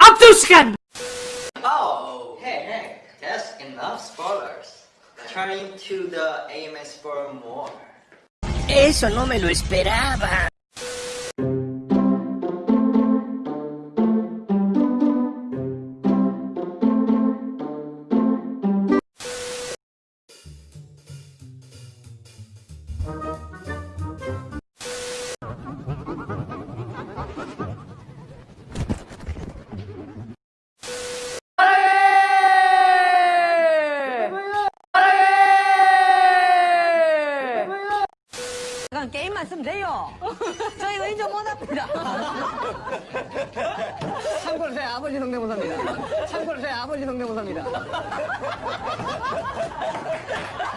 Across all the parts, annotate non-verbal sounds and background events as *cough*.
Abduskan! Oh, hey, hey, that's enough spoilers. Turning to the AMS for more. Eso no me lo esperaba. 쓰면 돼요. 저희 의존 못합니다. *laughs* 참고로 저희 아버지 성대모사입니다. 참고로 저희 아버지 성대모사입니다.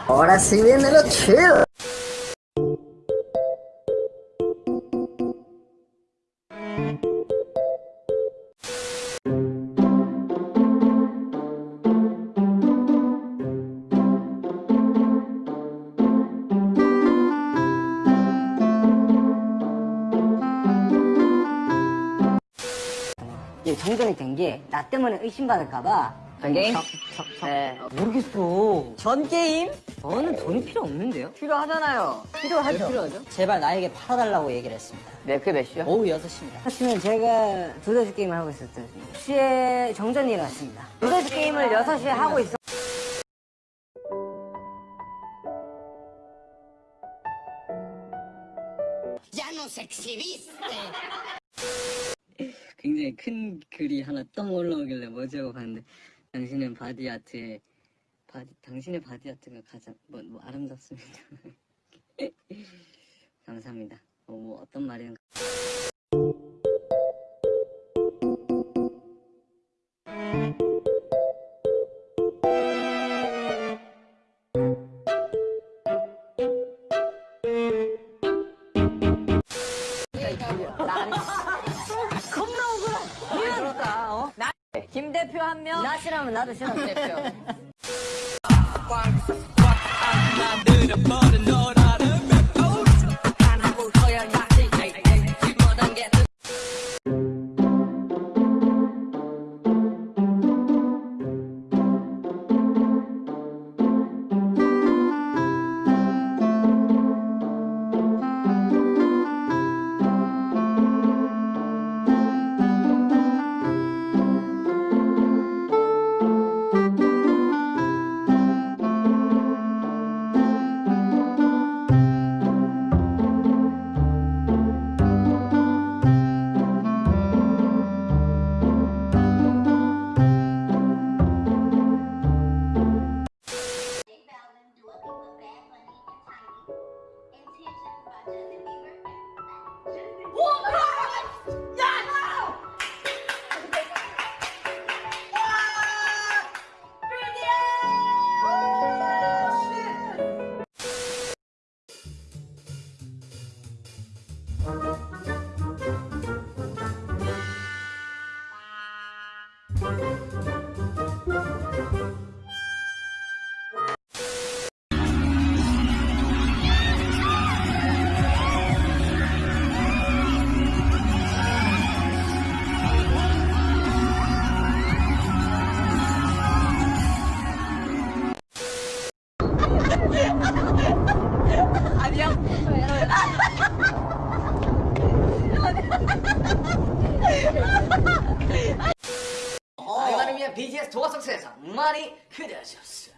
Ahora sí viene lo chido. 이게 정전이 된 게 나 때문에 의심받을까봐 전게임? 네. 모르겠어. 전 게임? 저는 돈이 필요 없는데요? 필요하잖아요. 필요하죠. 필요하죠? 제발 나에게 팔아달라고 얘기를 했습니다. 네, 그게 몇 시요? 오후 6시입니다. 사실은 제가 두더지 게임을 하고 있었던 6시에 정전이 일어났습니다. 두더지 게임을 6시에 하고 있어. 굉장히 큰 글이 하나 똥 올라오길래 뭐지 하고 봤는데 당신은 body art에 body 당신의 body art가 가장 뭐, 뭐 아름답습니다. *laughs* 감사합니다. 어, 뭐 어떤 말이든 한 명. 나 싫어하면 나도 싫어. 대표. *laughs* 이 그냥 BTS 도가성 세상 많이 기대하셨어.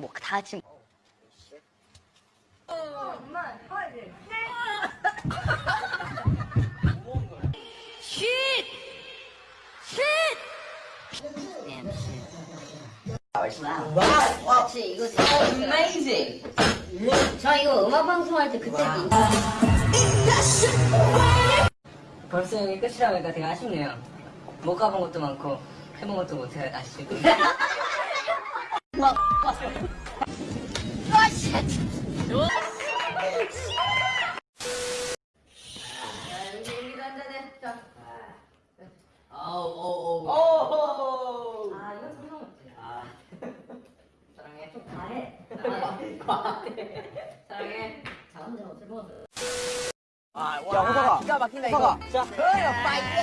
뭐다 같이 같이 이거 Amazing. 저 이거 음악 방송할 때 그때 벌써 여기 끝이라 보니까 되게 아쉽네요. 못 가본 것도 많고 해본 것도 못해 아쉽고. *laughs* *laughs* 아? 야, 호사가. 기가 막힌다, 이거. 자, 파이팅!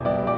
you